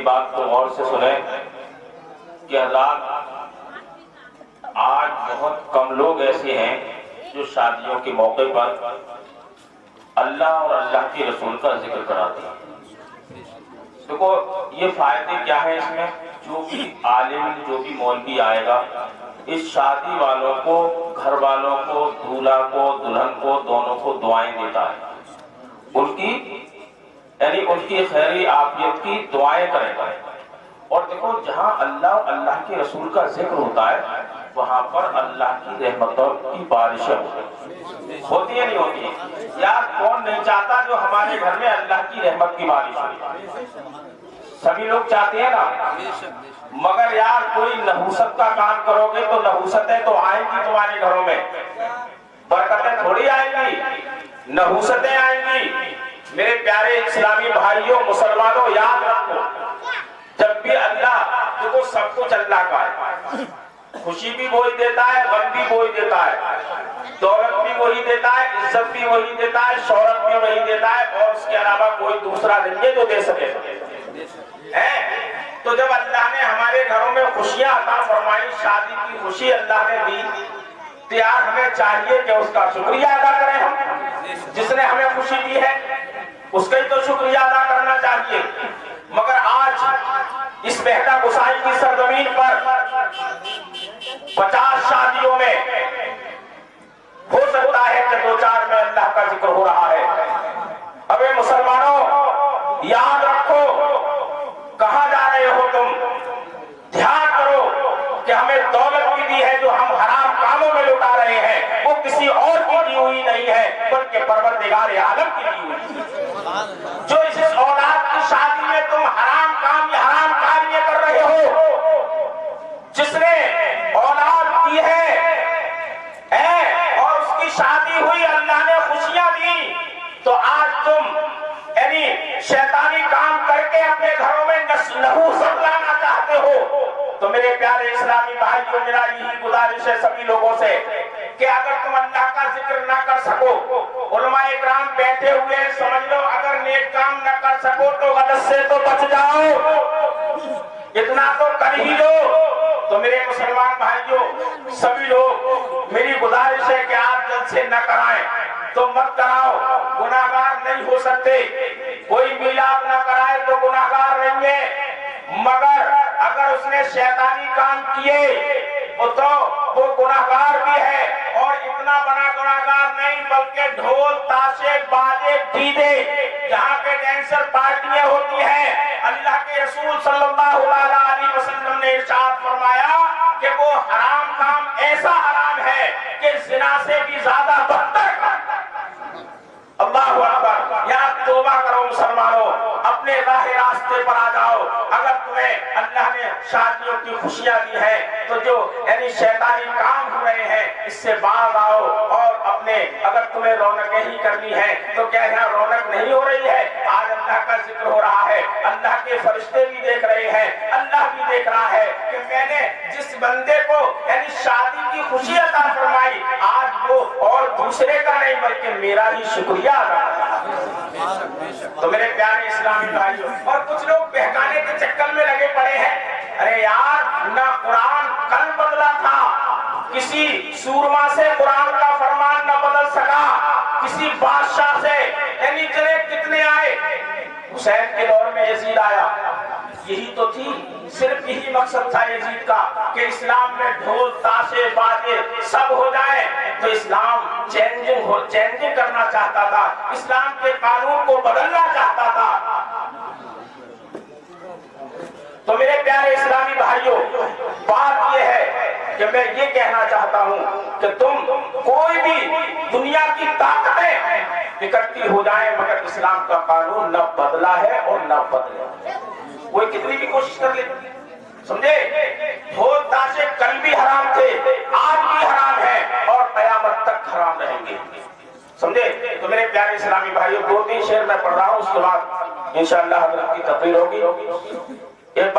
मेरी बात को गौर से सुने कि हजरात आज बहुत कम लोग ऐसे हैं जो शादियों के मौके पर अल्लाह और अल्लाह के रसूल का ज़िक्र कराते हैं। देखो, ये फ़ायदे क्या है इसमें? जो भी आलिम, जो भी मौलवी आएगा, इस शादी वालों को, घर वालों को, दूल्हा को, दुल्हन को, दोनों को दुआएँ देता है। उनकी यानी उनकी खैरी आफियत की दुआएँ करेगा और देखो, जहाँ अल्लाह अल्लाह के रसूल का ज़िक्र होता है, वहाँ पर अल्लाह की रहमतों की बारिश होती है। नहीं होती? यार, कौन नहीं चाहता जो हमारे घर में अल्लाह की रहमत की बारिश हो? सभी लोग चाहते हैं ना? मगर यार, कोई नहुसत का काम करोगे तो नहुसतें तो आएँगी तुम्हारे घरों में। बरकतें थोड़ी आएँगी। नहुसतें आएँगी। मेरे प्यारे इस्लामी भाइयों, मुसलमानों, याद रखो, जब भी अल्लाह देखो सब कुछ अल्लाह का है। खुशी भी वही देता है, गम भी वही देता है, दौलत भी वही देता है, इज़्ज़त भी वही देता है शौरत भी वही देता है, और उसके अलावा कोई दूसरा नहीं है जो दे सके। है? तो जब अल्लाह ने हमारे घरों में खुशियाँ अता फरमाई, शादी की खुशी अल्लाह ने दी तो यार हमें चाहिए कि उसका शुक्रिया अदा करें हम। जिसने हमें खुशी दी है, उसका ही तो शुक्रिया अदा करना चाहिए। मगर आज इस बेहदा गुसाई की सरजमीन पर पचास शादियों में हो सकता है कि दो चार में अल्लाह का ज़िक्र हो रहा है। अबे मुसलमानों, याद रखो कहा जा रहे हो तुम ध्यान करो कि हमें दौलत भी दी है जो हम हराम कामों में लुटा रहे हैं वो किसी और की दी हुई नहीं है बल्कि परवरदिगार आलम की हुई जो इस औलाद की शादी में तुम हराम काम या हराम कार्य कर रहे हो जिसने औलाद दी है, है और उसकी शादी हुई अल्लाह ने खुशियाँ दी तो आज तुम यानी शैतानी काम करके अपने घरों में नहूसत लाना चाहते हो तो मेरे प्यारे इस्लामी भाइयों मेरा यही गुजारिश है सभी लोगों से कि अगर तुम अल्लाह का उलमा इकराम बैठे हुए हैं, समझ लो, अगर नेक काम ना कर सको तो गलत से तो बच जाओ। इतना तो कर ही लो तो मेरे मुसलमान भाइयों, सभी लोग, मेरी गुजारिश है कि आप जल्द से न कराएँ। तो मत कराओ, गुनाहगार नहीं हो सकते। कोई मिलाप न कराए तो गुनाहगार नहीं है। मगर अगर उसने शैतानी काम किए तो वो गुनाहगार भी है और इतना बड़ा गुनाहगार बल्कि ढोल, ताशे, बाजे, डीजे, जहाँ पे डांसर पार्टियाँ होती हैं, अल्लाह के रसूल सल्लल्लाहु अलैहि वसल्लम ने इरशाद फरमाया कि वो हराम काम ऐसा हराम है कि जिना से भी ज़्यादा बदतर अल्लाह अकबर, या तोबा करो मुसलमानों, अपने राह रास्ते पर आ जाओ। अगर तुम्हें अल्लाह ने शादियों की खुशियाँ दी है तो जो यानी शैतानी काम रहे हैं, इससे बाहर आओ और अपने, अगर तुम्हें रौनक ही करनी है तो क्या यहाँ रौनक नहीं हो रही है? आज अल्लाह का ज़िक्र हो रहा है, अल्लाह के फरिश्ते भी देख रहे हैं, अल्लाह भी देख रहा है कि मैंने जिस बंदे को, यानी शादी की खुशी अदा फरमाई, आज वो और दूसरे का नहीं, बल्कि मेरा ही शुक्रिया अदा तो मेरे प्यारे इस्लामी भाइयों, और कुछ लोग बहकाने के चक्कर में लगे पड़े हैं, अरे यार, ना कुरान किसी सूरमा से कुरान का फरमान न बदल सका, किसी बादशाह से, यानी चले कितने आए? हुसैन के दौर में यजीद आया। यही तो थी, सिर्फ़ यही मकसद था यजीद का, कि इस्लाम में ढोल, ताशे, बाजे सब हो जाए। तो इस्लाम चेंजिंग हो चेंजिंग करना चाहता था। इस्लाम के कानून को बदलना चाहता था। तो मेरे प्यारे इस्लामी कि मैं ये कहना चाहता हूँ कि तुम कोई भी दुनिया की ताकतें इकट्ठी हो जाए, मगर इस्लाम का कानून न बदला है और न बदले कोई कितनी भी कोशिश कर ले। समझे? ढोल ताशे कल भी हराम थे, आज भी हराम है और कयामत तक हराम रहेंगे। समझे? तो मेरे प्यारे इस्लामी भाइयों, दो तीन शेर मैं पढ़ रहा हूँ, उसके बाद इंशाल्लाह की तकरीर होगी।